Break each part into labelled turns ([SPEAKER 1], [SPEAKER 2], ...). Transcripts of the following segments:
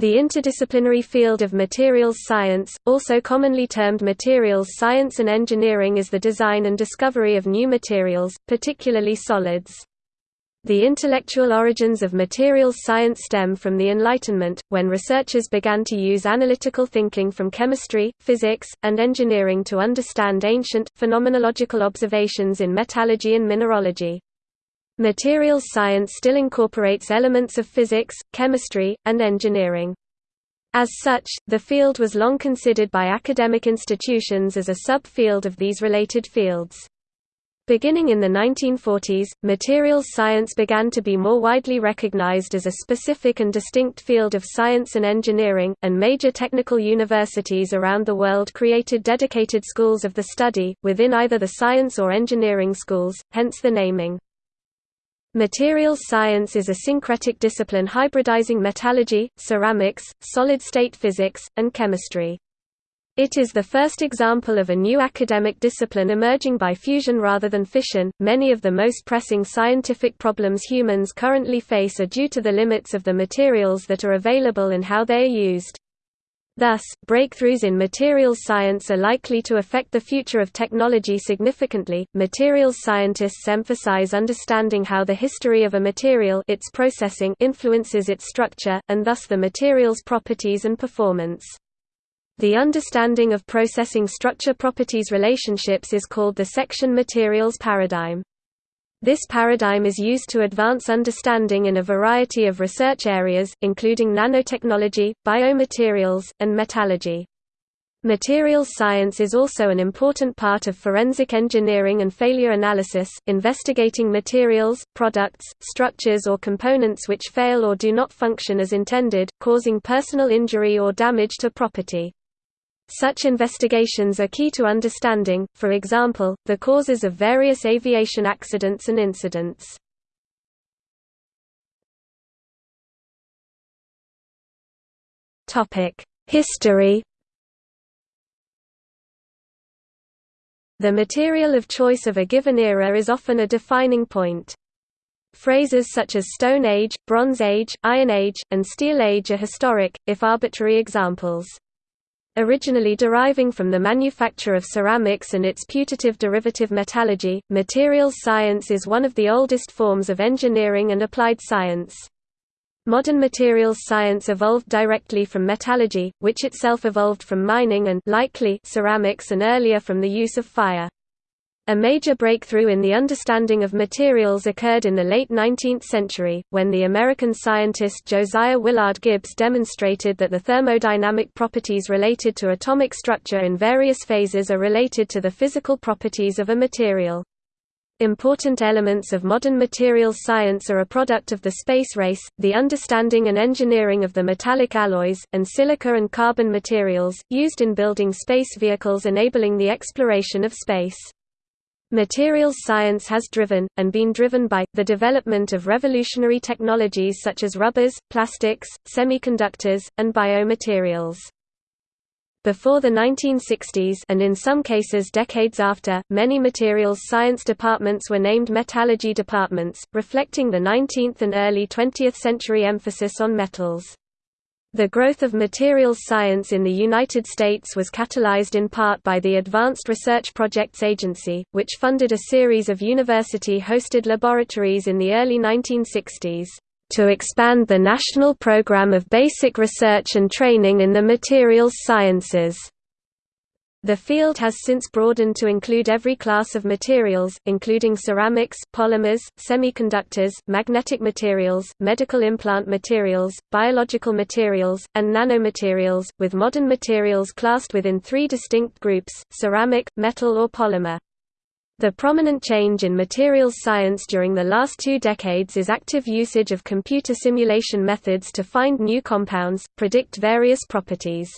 [SPEAKER 1] The interdisciplinary field of materials science, also commonly termed materials science and engineering is the design and discovery of new materials, particularly solids. The intellectual origins of materials science stem from the Enlightenment, when researchers began to use analytical thinking from chemistry, physics, and engineering to understand ancient, phenomenological observations in metallurgy and mineralogy. Materials science still incorporates elements of physics, chemistry, and engineering. As such, the field was long considered by academic institutions as a subfield of these related fields. Beginning in the 1940s, materials science began to be more widely recognized as a specific and distinct field of science and engineering, and major technical universities around the world created dedicated schools of the study, within either the science or engineering schools, hence the naming. Materials science is a syncretic discipline hybridizing metallurgy, ceramics, solid-state physics, and chemistry. It is the first example of a new academic discipline emerging by fusion rather than fission. Many of the most pressing scientific problems humans currently face are due to the limits of the materials that are available and how they are used. Thus, breakthroughs in materials science are likely to affect the future of technology significantly. Materials scientists emphasize understanding how the history of a material its processing influences its structure, and thus the material's properties and performance. The understanding of processing structure properties relationships is called the section materials paradigm. This paradigm is used to advance understanding in a variety of research areas, including nanotechnology, biomaterials, and metallurgy. Materials science is also an important part of forensic engineering and failure analysis, investigating materials, products, structures or components which fail or do not function as intended, causing personal injury or damage to property. Such investigations are key to understanding, for example, the causes of various aviation accidents and incidents. History The material of choice of a given era is often a defining point. Phrases such as Stone Age, Bronze Age, Iron Age, and Steel Age are historic, if arbitrary examples. Originally deriving from the manufacture of ceramics and its putative derivative metallurgy, materials science is one of the oldest forms of engineering and applied science. Modern materials science evolved directly from metallurgy, which itself evolved from mining and likely ceramics and earlier from the use of fire. A major breakthrough in the understanding of materials occurred in the late 19th century, when the American scientist Josiah Willard Gibbs demonstrated that the thermodynamic properties related to atomic structure in various phases are related to the physical properties of a material. Important elements of modern materials science are a product of the space race, the understanding and engineering of the metallic alloys, and silica and carbon materials, used in building space vehicles enabling the exploration of space. Materials science has driven, and been driven by, the development of revolutionary technologies such as rubbers, plastics, semiconductors, and biomaterials. Before the 1960s and in some cases decades after, many materials science departments were named metallurgy departments, reflecting the 19th and early 20th century emphasis on metals. The growth of materials science in the United States was catalyzed in part by the Advanced Research Projects Agency, which funded a series of university-hosted laboratories in the early 1960s, "...to expand the national program of basic research and training in the materials sciences." The field has since broadened to include every class of materials, including ceramics, polymers, semiconductors, magnetic materials, medical implant materials, biological materials, and nanomaterials, with modern materials classed within three distinct groups, ceramic, metal or polymer. The prominent change in materials science during the last two decades is active usage of computer simulation methods to find new compounds, predict various properties.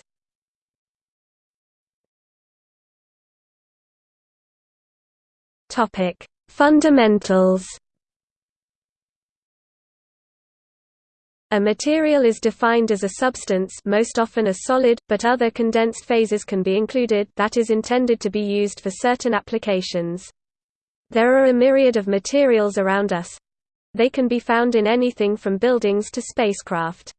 [SPEAKER 1] Topic: Fundamentals. A material is defined as a substance most often a solid, but other condensed phases can be included that is intended to be used for certain applications. There are a myriad of materials around us. They can be found in anything from buildings to spacecraft.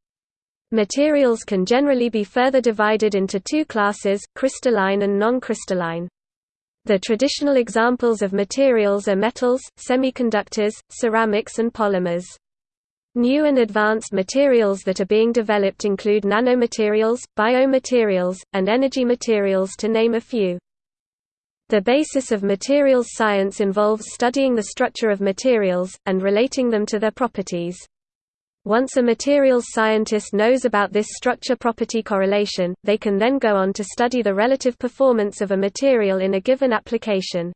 [SPEAKER 1] Materials can generally be further divided into two classes, crystalline and non-crystalline. The traditional examples of materials are metals, semiconductors, ceramics and polymers. New and advanced materials that are being developed include nanomaterials, biomaterials, and energy materials to name a few. The basis of materials science involves studying the structure of materials, and relating them to their properties. Once a materials scientist knows about this structure-property correlation, they can then go on to study the relative performance of a material in a given application.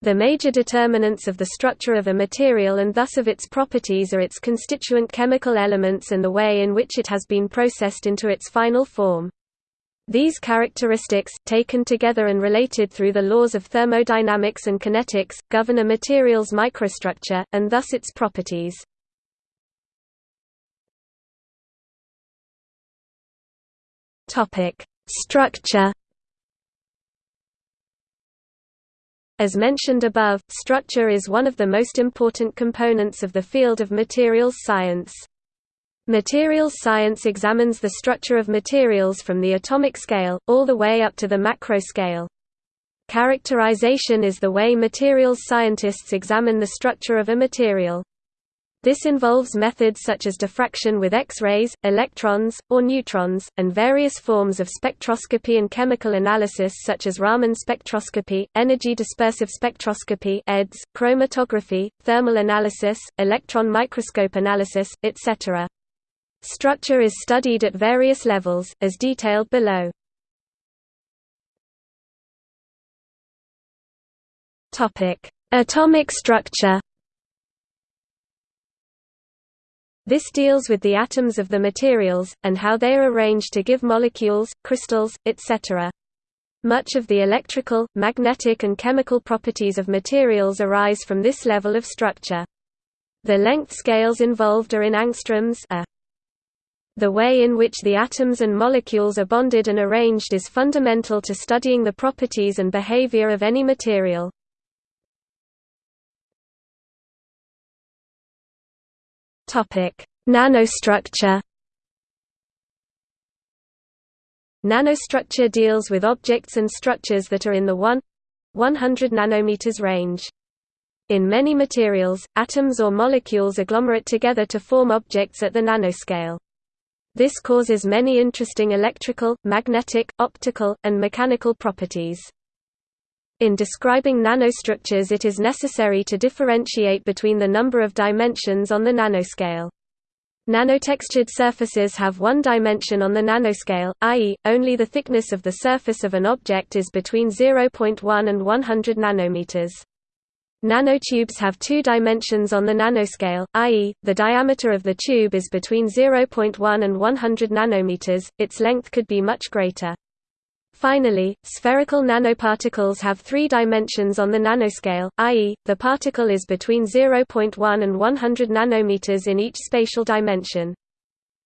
[SPEAKER 1] The major determinants of the structure of a material and thus of its properties are its constituent chemical elements and the way in which it has been processed into its final form. These characteristics, taken together and related through the laws of thermodynamics and kinetics, govern a material's microstructure, and thus its properties. Topic: Structure. As mentioned above, structure is one of the most important components of the field of materials science. Materials science examines the structure of materials from the atomic scale, all the way up to the macro scale. Characterization is the way materials scientists examine the structure of a material. This involves methods such as diffraction with X-rays, electrons, or neutrons, and various forms of spectroscopy and chemical analysis such as Raman spectroscopy, energy dispersive spectroscopy EDS, chromatography, thermal analysis, electron microscope analysis, etc. Structure is studied at various levels, as detailed below. Atomic structure This deals with the atoms of the materials, and how they are arranged to give molecules, crystals, etc. Much of the electrical, magnetic and chemical properties of materials arise from this level of structure. The length scales involved are in angstroms a. The way in which the atoms and molecules are bonded and arranged is fundamental to studying the properties and behavior of any material. Topic: Nanostructure. Nanostructure deals with objects and structures that are in the 1 100 nanometers range. In many materials, atoms or molecules agglomerate together to form objects at the nanoscale. This causes many interesting electrical, magnetic, optical, and mechanical properties. In describing nanostructures it is necessary to differentiate between the number of dimensions on the nanoscale. Nanotextured surfaces have one dimension on the nanoscale, i.e., only the thickness of the surface of an object is between 0.1 and 100 nanometers. Nanotubes have two dimensions on the nanoscale, i.e., the diameter of the tube is between 0.1 and 100 nanometers, its length could be much greater. Finally, spherical nanoparticles have three dimensions on the nanoscale, i.e., the particle is between 0.1 and 100 nanometers in each spatial dimension.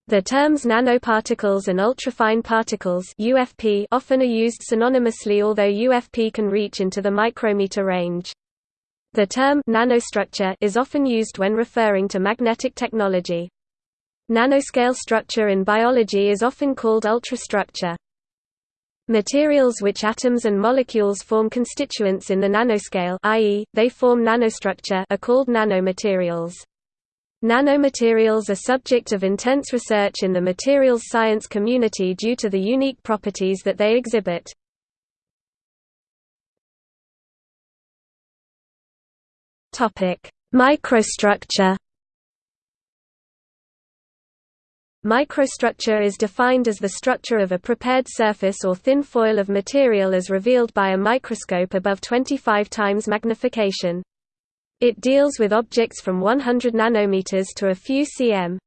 [SPEAKER 1] The terms nanoparticles and ultrafine particles UFP often are used synonymously although UFP can reach into the micrometer range. The term nanostructure is often used when referring to magnetic technology. Nanoscale structure in biology is often called ultrastructure. Materials which atoms and molecules form constituents in the nanoscale i.e., they form nanostructure are called nanomaterials. Nanomaterials are subject of intense research in the materials science community due to the unique properties that they exhibit. Microstructure Microstructure is defined as the structure of a prepared surface or thin foil of material as revealed by a microscope above 25 times magnification. It deals with objects from 100 nanometers to a few cm.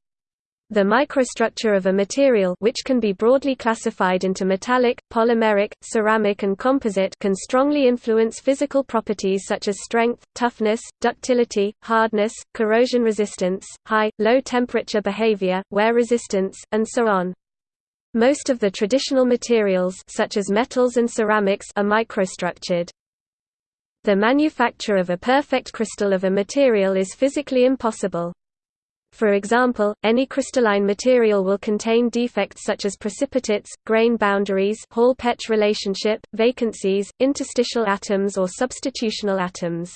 [SPEAKER 1] The microstructure of a material which can be broadly classified into metallic, polymeric, ceramic and composite can strongly influence physical properties such as strength, toughness, ductility, hardness, corrosion resistance, high, low temperature behavior, wear resistance, and so on. Most of the traditional materials such as metals and ceramics are microstructured. The manufacture of a perfect crystal of a material is physically impossible. For example, any crystalline material will contain defects such as precipitates, grain boundaries Hall-Petch relationship, vacancies, interstitial atoms or substitutional atoms.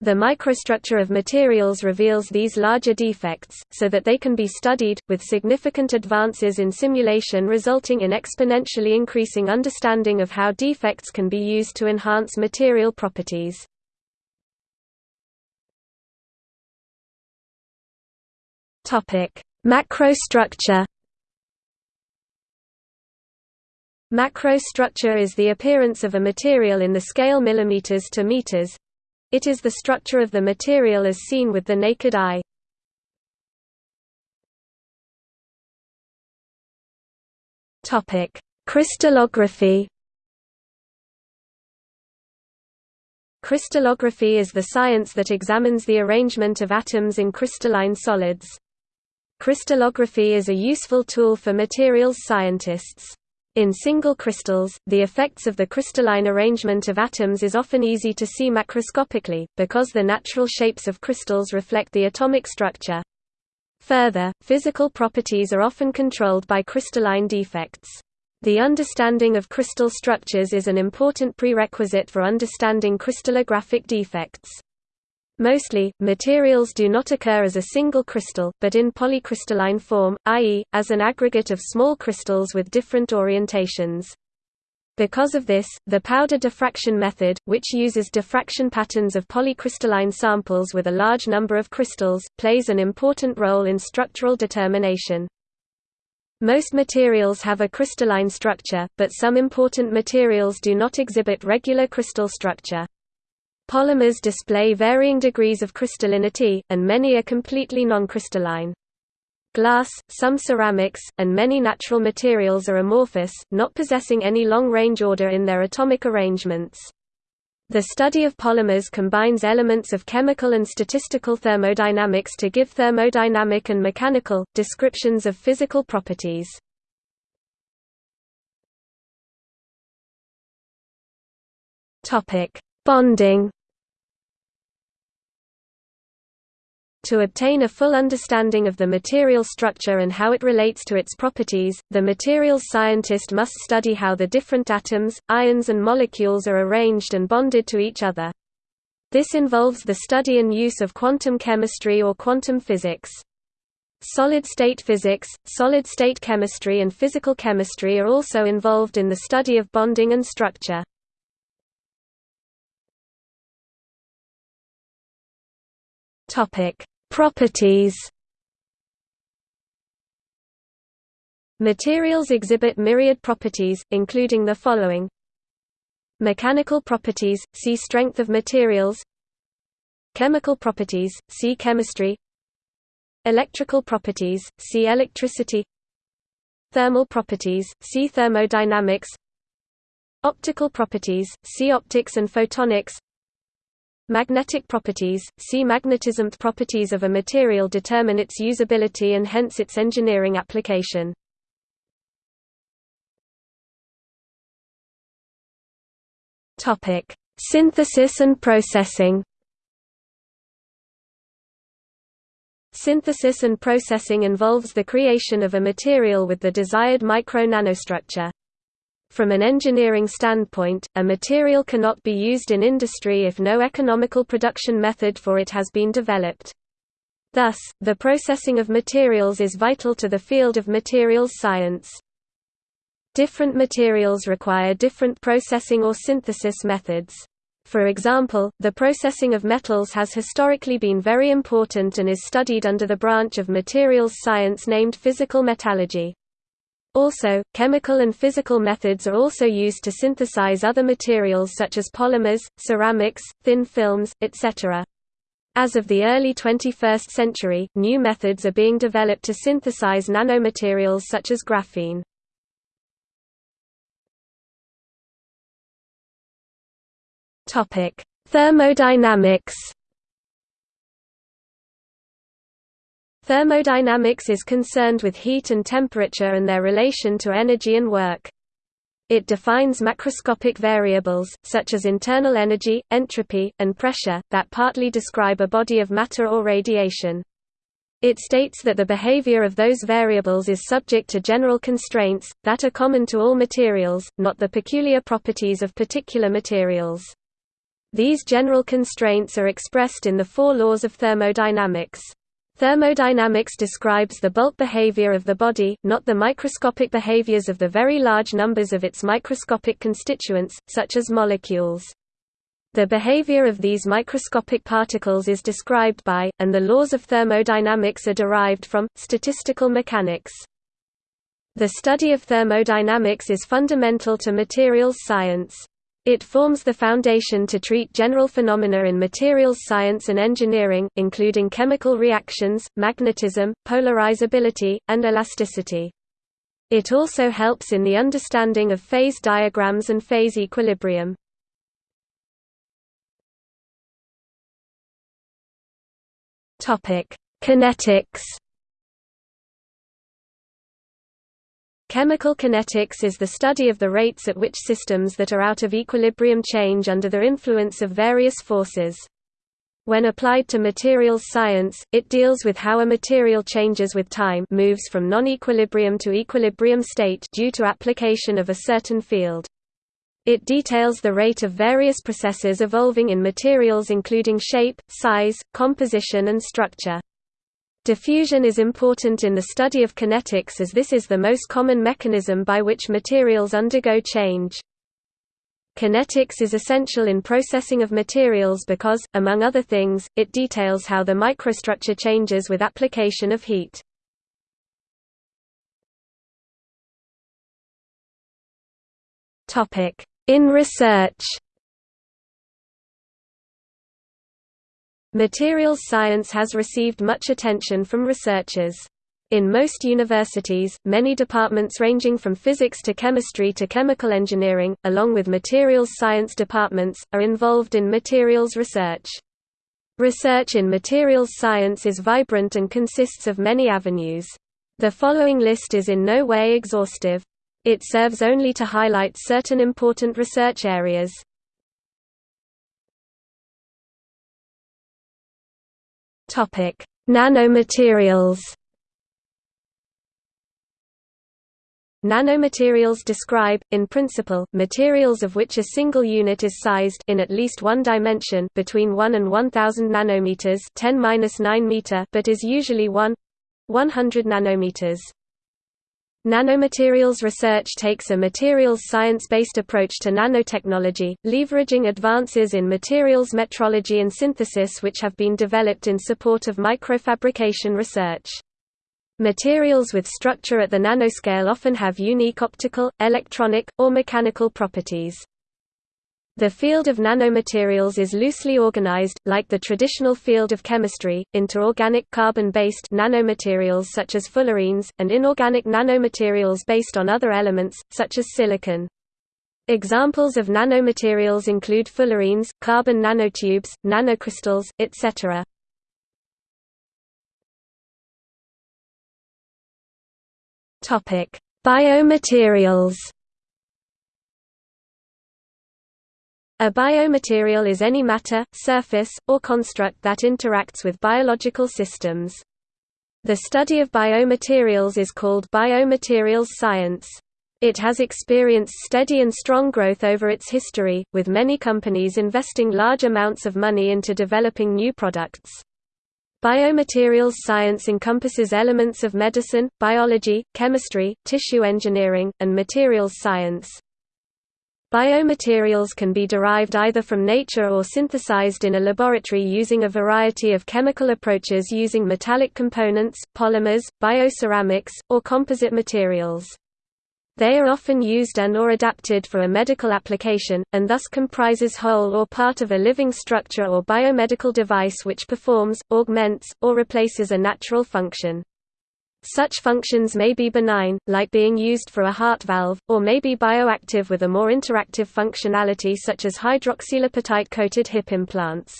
[SPEAKER 1] The microstructure of materials reveals these larger defects, so that they can be studied, with significant advances in simulation resulting in exponentially increasing understanding of how defects can be used to enhance material properties. Macrostructure Macrostructure is the appearance of a material in the scale millimeters to meters. It is the structure of the material as seen with the naked eye. Topic: Crystallography. Crystallography is the science that examines the arrangement of atoms in crystalline solids. Crystallography is a useful tool for materials scientists. In single crystals, the effects of the crystalline arrangement of atoms is often easy to see macroscopically, because the natural shapes of crystals reflect the atomic structure. Further, physical properties are often controlled by crystalline defects. The understanding of crystal structures is an important prerequisite for understanding crystallographic defects. Mostly, materials do not occur as a single crystal, but in polycrystalline form, i.e., as an aggregate of small crystals with different orientations. Because of this, the powder diffraction method, which uses diffraction patterns of polycrystalline samples with a large number of crystals, plays an important role in structural determination. Most materials have a crystalline structure, but some important materials do not exhibit regular crystal structure. Polymers display varying degrees of crystallinity, and many are completely non-crystalline. Glass, some ceramics, and many natural materials are amorphous, not possessing any long-range order in their atomic arrangements. The study of polymers combines elements of chemical and statistical thermodynamics to give thermodynamic and mechanical, descriptions of physical properties. Bonding To obtain a full understanding of the material structure and how it relates to its properties, the materials scientist must study how the different atoms, ions and molecules are arranged and bonded to each other. This involves the study and use of quantum chemistry or quantum physics. Solid-state physics, solid-state chemistry and physical chemistry are also involved in the study of bonding and structure. Topic: Properties. Materials exhibit myriad properties, including the following: Mechanical properties, see strength of materials. Chemical properties, see chemistry. Electrical properties, see electricity. Thermal properties, see thermodynamics. Optical properties, see optics and photonics. Magnetic properties, see magnetism properties of a material determine its usability and hence its engineering application. Topic: Synthesis and processing. Synthesis and processing involves the creation of a material with the desired micro-nanostructure. From an engineering standpoint, a material cannot be used in industry if no economical production method for it has been developed. Thus, the processing of materials is vital to the field of materials science. Different materials require different processing or synthesis methods. For example, the processing of metals has historically been very important and is studied under the branch of materials science named physical metallurgy. Also, chemical and physical methods are also used to synthesize other materials such as polymers, ceramics, thin films, etc. As of the early 21st century, new methods are being developed to synthesize nanomaterials such as graphene. Thermodynamics Thermodynamics is concerned with heat and temperature and their relation to energy and work. It defines macroscopic variables, such as internal energy, entropy, and pressure, that partly describe a body of matter or radiation. It states that the behavior of those variables is subject to general constraints, that are common to all materials, not the peculiar properties of particular materials. These general constraints are expressed in the four laws of thermodynamics. Thermodynamics describes the bulk behavior of the body, not the microscopic behaviors of the very large numbers of its microscopic constituents, such as molecules. The behavior of these microscopic particles is described by, and the laws of thermodynamics are derived from, statistical mechanics. The study of thermodynamics is fundamental to materials science. It forms the foundation to treat general phenomena in materials science and engineering, including chemical reactions, magnetism, polarizability, and elasticity. It also helps in the understanding of phase diagrams and phase equilibrium.
[SPEAKER 2] Kinetics.
[SPEAKER 1] Chemical kinetics is the study of the rates at which systems that are out of equilibrium change under the influence of various forces. When applied to materials science, it deals with how a material changes with time moves from non-equilibrium to equilibrium state due to application of a certain field. It details the rate of various processes evolving in materials including shape, size, composition and structure. Diffusion is important in the study of kinetics as this is the most common mechanism by which materials undergo change. Kinetics is essential in processing of materials because, among other things, it details how the microstructure changes with application of heat. In research Materials science has received much attention from researchers. In most universities, many departments ranging from physics to chemistry to chemical engineering, along with materials science departments, are involved in materials research. Research in materials science is vibrant and consists of many avenues. The following list is in no way exhaustive. It serves only to highlight certain important research areas.
[SPEAKER 2] Topic: Nanomaterials.
[SPEAKER 1] Nanomaterials describe, in principle, materials of which a single unit is sized in at least one dimension between 1 and 1000 nanometers 10-9 meter but is usually 1 100 nanometers. Nanomaterials research takes a materials science-based approach to nanotechnology, leveraging advances in materials metrology and synthesis which have been developed in support of microfabrication research. Materials with structure at the nanoscale often have unique optical, electronic, or mechanical properties. The field of nanomaterials is loosely organized, like the traditional field of chemistry, into organic carbon-based nanomaterials such as fullerenes, and inorganic nanomaterials based on other elements, such as silicon. Examples of nanomaterials include fullerenes, carbon nanotubes, nanocrystals, etc. Biomaterials A biomaterial is any matter, surface, or construct that interacts with biological systems. The study of biomaterials is called biomaterials science. It has experienced steady and strong growth over its history, with many companies investing large amounts of money into developing new products. Biomaterials science encompasses elements of medicine, biology, chemistry, tissue engineering, and materials science. Biomaterials can be derived either from nature or synthesized in a laboratory using a variety of chemical approaches using metallic components, polymers, bioceramics, or composite materials. They are often used and or adapted for a medical application, and thus comprises whole or part of a living structure or biomedical device which performs, augments, or replaces a natural function. Such functions may be benign, like being used for a heart valve, or may be bioactive with a more interactive functionality such as hydroxylapatite-coated hip implants.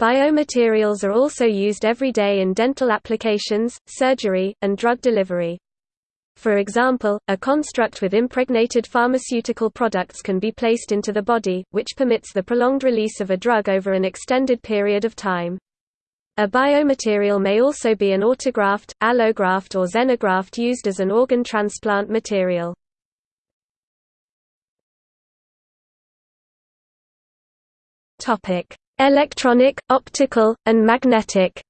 [SPEAKER 1] Biomaterials are also used every day in dental applications, surgery, and drug delivery. For example, a construct with impregnated pharmaceutical products can be placed into the body, which permits the prolonged release of a drug over an extended period of time. A biomaterial may also be an autograft, allograft or xenograft used as an organ transplant material. Electronic, optical, and magnetic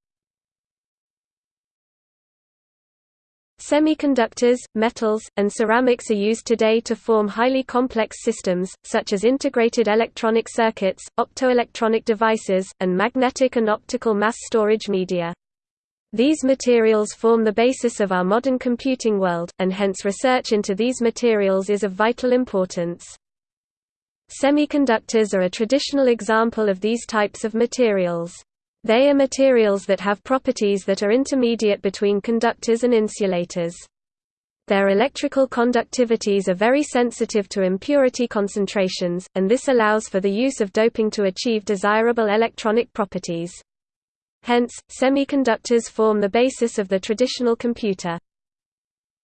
[SPEAKER 1] Semiconductors, metals, and ceramics are used today to form highly complex systems, such as integrated electronic circuits, optoelectronic devices, and magnetic and optical mass storage media. These materials form the basis of our modern computing world, and hence research into these materials is of vital importance. Semiconductors are a traditional example of these types of materials. They are materials that have properties that are intermediate between conductors and insulators. Their electrical conductivities are very sensitive to impurity concentrations, and this allows for the use of doping to achieve desirable electronic properties. Hence, semiconductors form the basis of the traditional computer.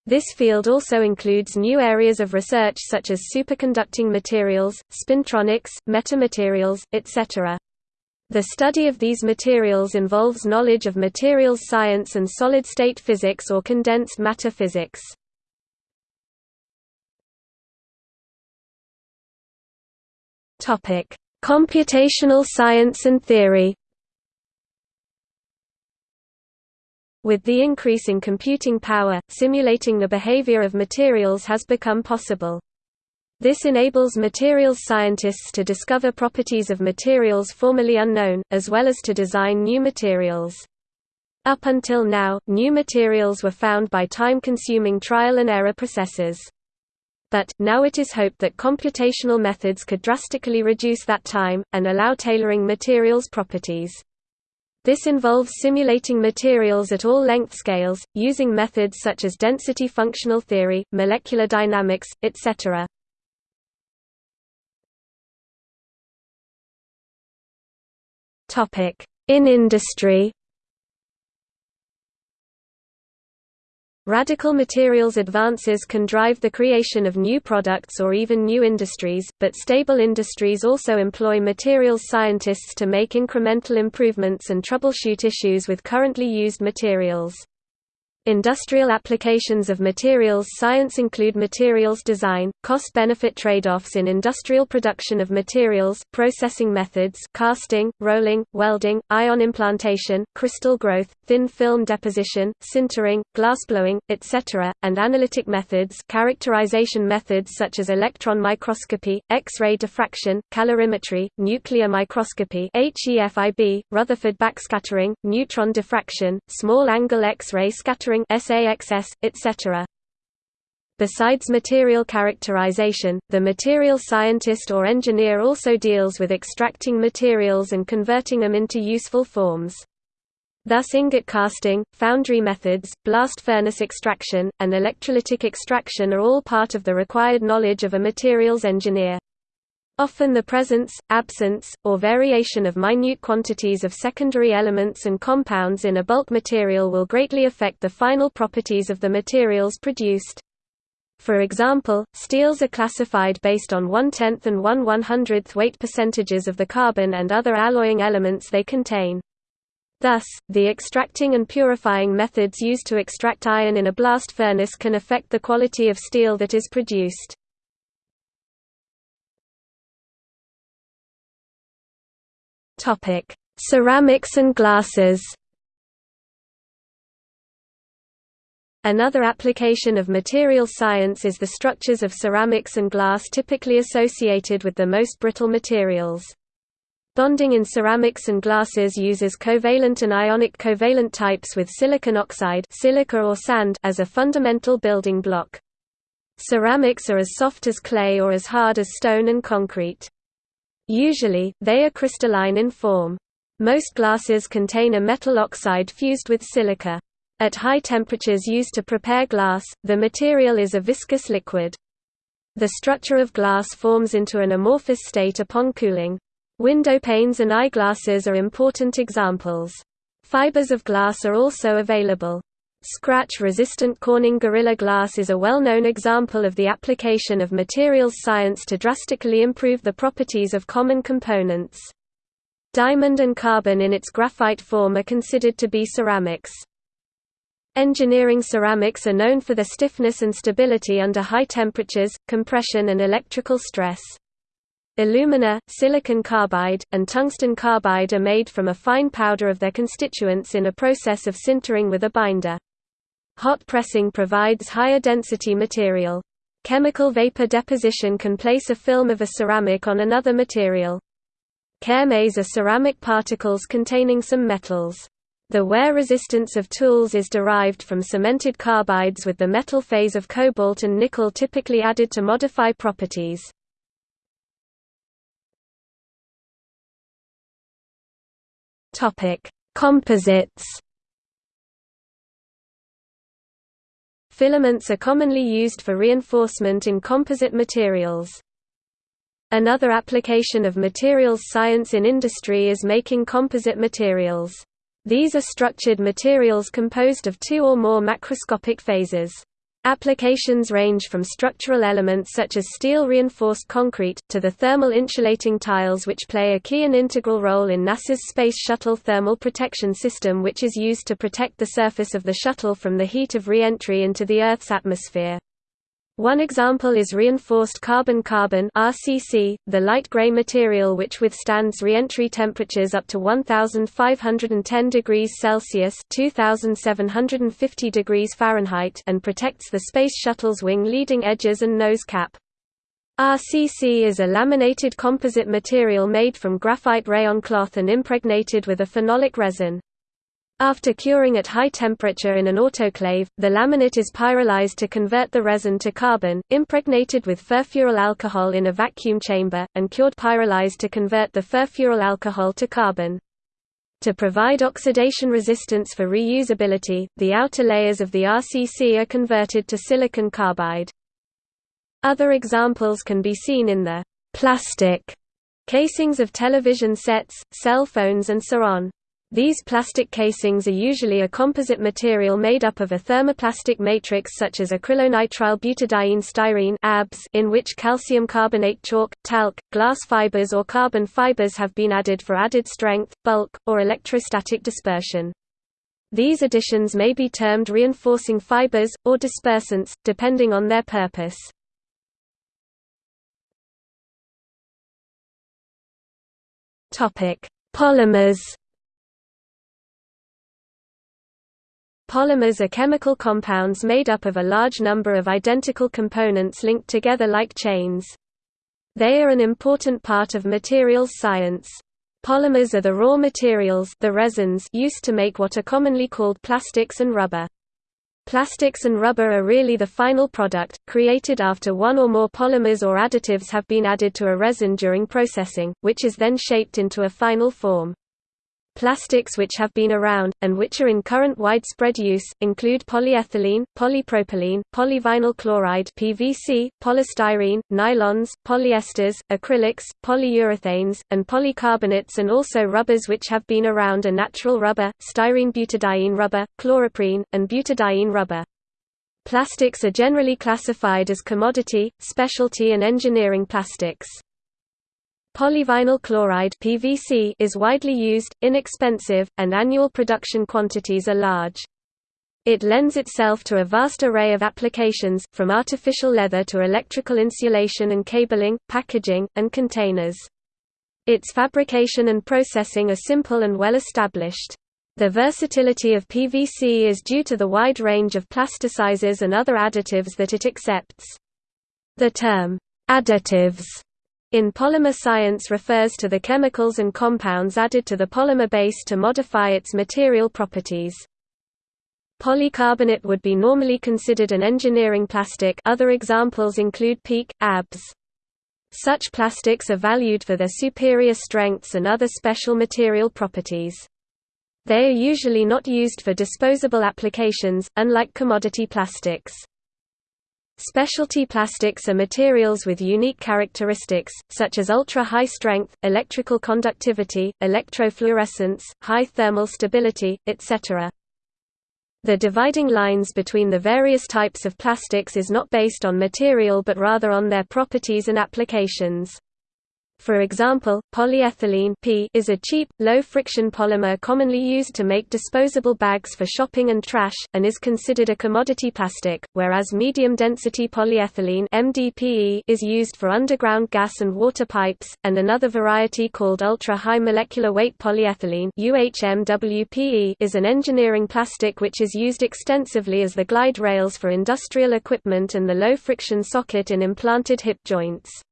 [SPEAKER 1] This field also includes new areas of research such as superconducting materials, spintronics, metamaterials, etc. The study of these materials involves knowledge of materials science and solid-state physics or condensed matter physics. Computational science and theory With the increase in computing power, simulating the behavior of materials has become possible. This enables materials scientists to discover properties of materials formerly unknown, as well as to design new materials. Up until now, new materials were found by time-consuming trial-and-error processes. But, now it is hoped that computational methods could drastically reduce that time, and allow tailoring materials' properties. This involves simulating materials at all length scales, using methods such as density functional theory, molecular dynamics, etc. In industry Radical materials advances can drive the creation of new products or even new industries, but stable industries also employ materials scientists to make incremental improvements and troubleshoot issues with currently used materials. Industrial applications of materials science include materials design, cost-benefit trade-offs in industrial production of materials, processing methods casting, rolling, welding, ion implantation, crystal growth, thin film deposition, sintering, glassblowing, etc., and analytic methods characterization methods such as electron microscopy, X-ray diffraction, calorimetry, nuclear microscopy HEFIB, Rutherford backscattering, neutron diffraction, small-angle X-ray scattering SAXS, etc. Besides material characterization, the material scientist or engineer also deals with extracting materials and converting them into useful forms. Thus ingot casting, foundry methods, blast furnace extraction, and electrolytic extraction are all part of the required knowledge of a materials engineer. Often the presence, absence, or variation of minute quantities of secondary elements and compounds in a bulk material will greatly affect the final properties of the materials produced. For example, steels are classified based on one-tenth and one-one-hundredth weight percentages of the carbon and other alloying elements they contain. Thus, the extracting and purifying methods used to extract iron in a blast furnace can affect the quality of steel that is produced.
[SPEAKER 2] Topic: Ceramics and glasses.
[SPEAKER 1] Another application of material science is the structures of ceramics and glass typically associated with the most brittle materials. Bonding in ceramics and glasses uses covalent and ionic covalent types with silicon oxide silica or sand as a fundamental building block. Ceramics are as soft as clay or as hard as stone and concrete. Usually, they are crystalline in form. Most glasses contain a metal oxide fused with silica. At high temperatures used to prepare glass, the material is a viscous liquid. The structure of glass forms into an amorphous state upon cooling. Window panes and eyeglasses are important examples. Fibers of glass are also available. Scratch-resistant Corning Gorilla Glass is a well-known example of the application of materials science to drastically improve the properties of common components. Diamond and carbon in its graphite form are considered to be ceramics. Engineering ceramics are known for their stiffness and stability under high temperatures, compression and electrical stress. Alumina, silicon carbide, and tungsten carbide are made from a fine powder of their constituents in a process of sintering with a binder. Hot pressing provides higher density material. Chemical vapor deposition can place a film of a ceramic on another material. Cermets are ceramic particles containing some metals. The wear resistance of tools is derived from cemented carbides with the metal phase of cobalt and nickel typically added to modify properties. Composites Filaments are commonly used for reinforcement in composite materials. Another application of materials science in industry is making composite materials. These are structured materials composed of two or more macroscopic phases. Applications range from structural elements such as steel-reinforced concrete, to the thermal insulating tiles which play a key and integral role in NASA's Space Shuttle Thermal Protection System which is used to protect the surface of the shuttle from the heat of re-entry into the Earth's atmosphere. One example is reinforced carbon-carbon (RCC), the light gray material which withstands re-entry temperatures up to 1510 degrees Celsius (2750 degrees Fahrenheit) and protects the Space Shuttle's wing leading edges and nose cap. RCC is a laminated composite material made from graphite rayon cloth and impregnated with a phenolic resin. After curing at high temperature in an autoclave, the laminate is pyrolyzed to convert the resin to carbon, impregnated with furfuryl alcohol in a vacuum chamber, and cured pyrolyzed to convert the furfuryl alcohol to carbon. To provide oxidation resistance for reusability, the outer layers of the RCC are converted to silicon carbide. Other examples can be seen in the plastic casings of television sets, cell phones and so on. These plastic casings are usually a composite material made up of a thermoplastic matrix such as acrylonitrile butadiene styrene in which calcium carbonate chalk, talc, glass fibers or carbon fibers have been added for added strength, bulk, or electrostatic dispersion. These additions may be termed reinforcing fibers, or dispersants, depending on their purpose. Polymers Polymers are chemical compounds made up of a large number of identical components linked together like chains. They are an important part of materials science. Polymers are the raw materials the resins used to make what are commonly called plastics and rubber. Plastics and rubber are really the final product, created after one or more polymers or additives have been added to a resin during processing, which is then shaped into a final form. Plastics which have been around, and which are in current widespread use, include polyethylene, polypropylene, polyvinyl chloride PVC, polystyrene, nylons, polyesters, acrylics, polyurethanes, and polycarbonates and also rubbers which have been around are natural rubber, styrene butadiene rubber, chloroprene, and butadiene rubber. Plastics are generally classified as commodity, specialty and engineering plastics. Polyvinyl chloride (PVC) is widely used, inexpensive, and annual production quantities are large. It lends itself to a vast array of applications, from artificial leather to electrical insulation and cabling, packaging, and containers. Its fabrication and processing are simple and well established. The versatility of PVC is due to the wide range of plasticizers and other additives that it accepts. The term, additives in polymer science refers to the chemicals and compounds added to the polymer base to modify its material properties. Polycarbonate would be normally considered an engineering plastic other examples include PEEK, ABS. Such plastics are valued for their superior strengths and other special material properties. They are usually not used for disposable applications, unlike commodity plastics. Specialty plastics are materials with unique characteristics, such as ultra-high strength, electrical conductivity, electrofluorescence, high thermal stability, etc. The dividing lines between the various types of plastics is not based on material but rather on their properties and applications. For example, polyethylene P is a cheap, low-friction polymer commonly used to make disposable bags for shopping and trash, and is considered a commodity plastic, whereas medium-density polyethylene MDPE is used for underground gas and water pipes, and another variety called ultra-high molecular weight polyethylene UHMWPE is an engineering plastic which is used extensively as the glide rails for industrial equipment and the low-friction socket in implanted hip joints.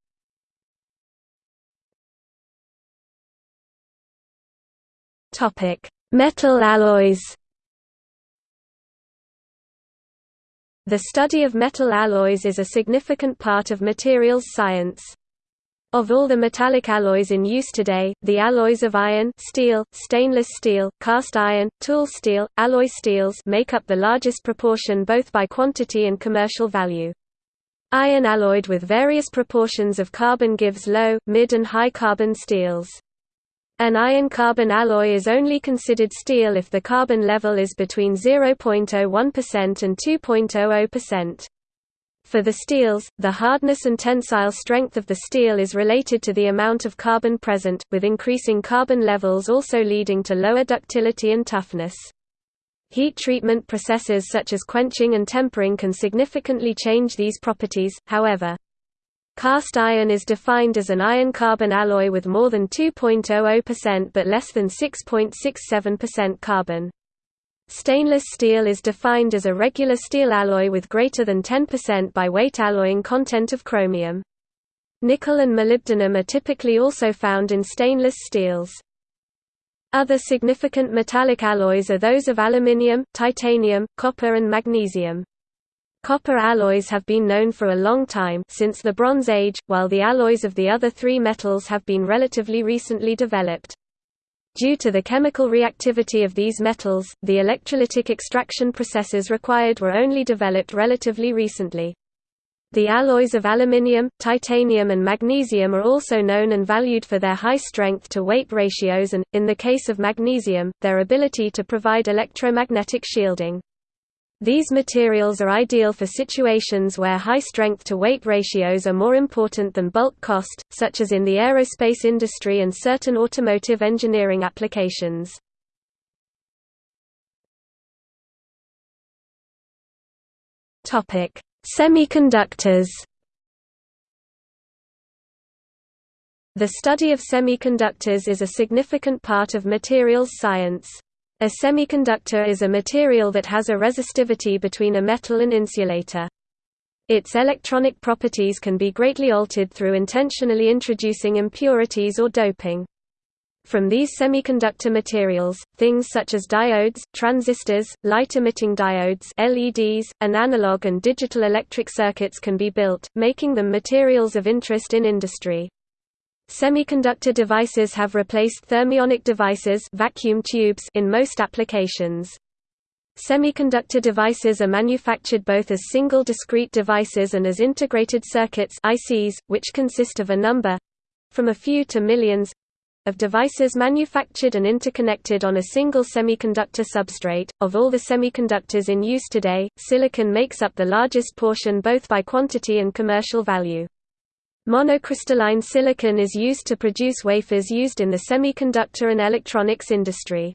[SPEAKER 2] Topic: Metal alloys.
[SPEAKER 1] The study of metal alloys is a significant part of materials science. Of all the metallic alloys in use today, the alloys of iron steel, stainless steel, cast iron, tool steel, alloy steels make up the largest proportion both by quantity and commercial value. Iron alloyed with various proportions of carbon gives low, mid and high carbon steels. An iron-carbon alloy is only considered steel if the carbon level is between 0.01% and 2.00%. For the steels, the hardness and tensile strength of the steel is related to the amount of carbon present, with increasing carbon levels also leading to lower ductility and toughness. Heat treatment processes such as quenching and tempering can significantly change these properties, however. Cast iron is defined as an iron-carbon alloy with more than 2.00% but less than 6.67% carbon. Stainless steel is defined as a regular steel alloy with greater than 10% by weight alloying content of chromium. Nickel and molybdenum are typically also found in stainless steels. Other significant metallic alloys are those of aluminium, titanium, copper and magnesium. Copper alloys have been known for a long time since the Bronze Age, while the alloys of the other three metals have been relatively recently developed. Due to the chemical reactivity of these metals, the electrolytic extraction processes required were only developed relatively recently. The alloys of aluminium, titanium and magnesium are also known and valued for their high strength-to-weight ratios and, in the case of magnesium, their ability to provide electromagnetic shielding. These materials are ideal for situations where high strength-to-weight ratios are more important than bulk cost, such as in the aerospace industry and certain automotive engineering applications. Semiconductors The study of semiconductors is a significant part of materials science. A semiconductor is a material that has a resistivity between a metal and insulator. Its electronic properties can be greatly altered through intentionally introducing impurities or doping. From these semiconductor materials, things such as diodes, transistors, light-emitting diodes LEDs, and analog and digital electric circuits can be built, making them materials of interest in industry. Semiconductor devices have replaced thermionic devices vacuum tubes in most applications. Semiconductor devices are manufactured both as single discrete devices and as integrated circuits ICs, which consist of a number—from a few to millions—of devices manufactured and interconnected on a single semiconductor substrate. Of all the semiconductors in use today, silicon makes up the largest portion both by quantity and commercial value. Monocrystalline silicon is used to produce wafers used in the semiconductor and electronics industry.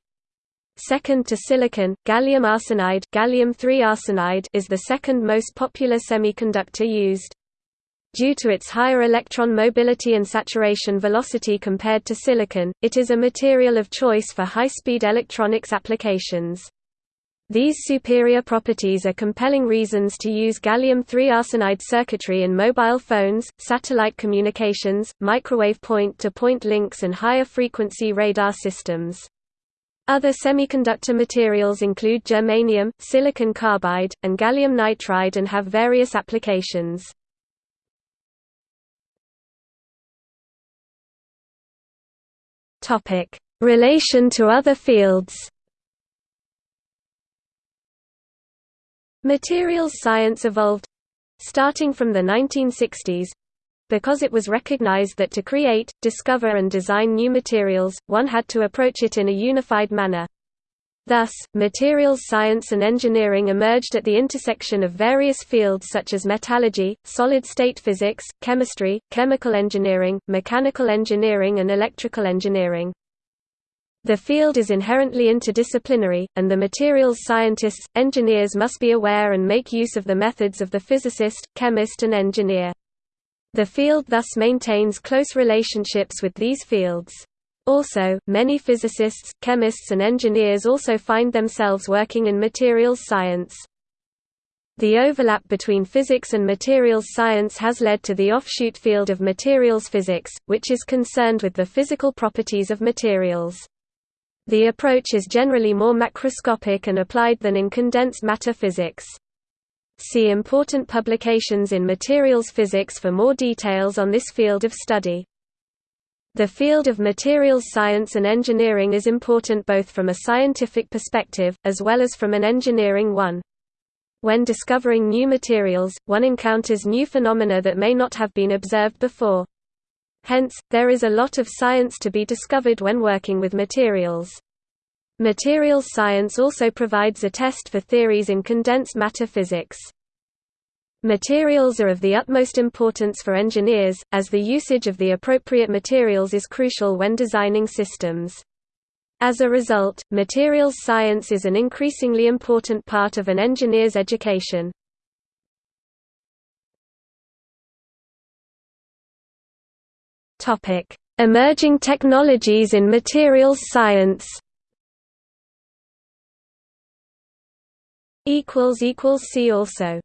[SPEAKER 1] Second to silicon, gallium arsenide, gallium arsenide is the second most popular semiconductor used. Due to its higher electron mobility and saturation velocity compared to silicon, it is a material of choice for high-speed electronics applications. These superior properties are compelling reasons to use gallium-3 arsenide circuitry in mobile phones, satellite communications, microwave point-to-point -point links and higher frequency radar systems. Other semiconductor materials include germanium, silicon carbide, and gallium nitride and have various applications. Relation to other fields Materials science evolved starting from the 1960s because it was recognized that to create, discover and design new materials, one had to approach it in a unified manner. Thus, materials science and engineering emerged at the intersection of various fields such as metallurgy, solid-state physics, chemistry, chemical engineering, mechanical engineering and electrical engineering. The field is inherently interdisciplinary, and the materials scientists, engineers must be aware and make use of the methods of the physicist, chemist and engineer. The field thus maintains close relationships with these fields. Also, many physicists, chemists and engineers also find themselves working in materials science. The overlap between physics and materials science has led to the offshoot field of materials physics, which is concerned with the physical properties of materials. The approach is generally more macroscopic and applied than in condensed matter physics. See important publications in materials physics for more details on this field of study. The field of materials science and engineering is important both from a scientific perspective, as well as from an engineering one. When discovering new materials, one encounters new phenomena that may not have been observed before. Hence, there is a lot of science to be discovered when working with materials. Materials science also provides a test for theories in condensed matter physics. Materials are of the utmost importance for engineers, as the usage of the appropriate materials is crucial when designing systems. As a result, materials science is an increasingly important part of an engineer's education. Emerging technologies in materials science. Equals equals See also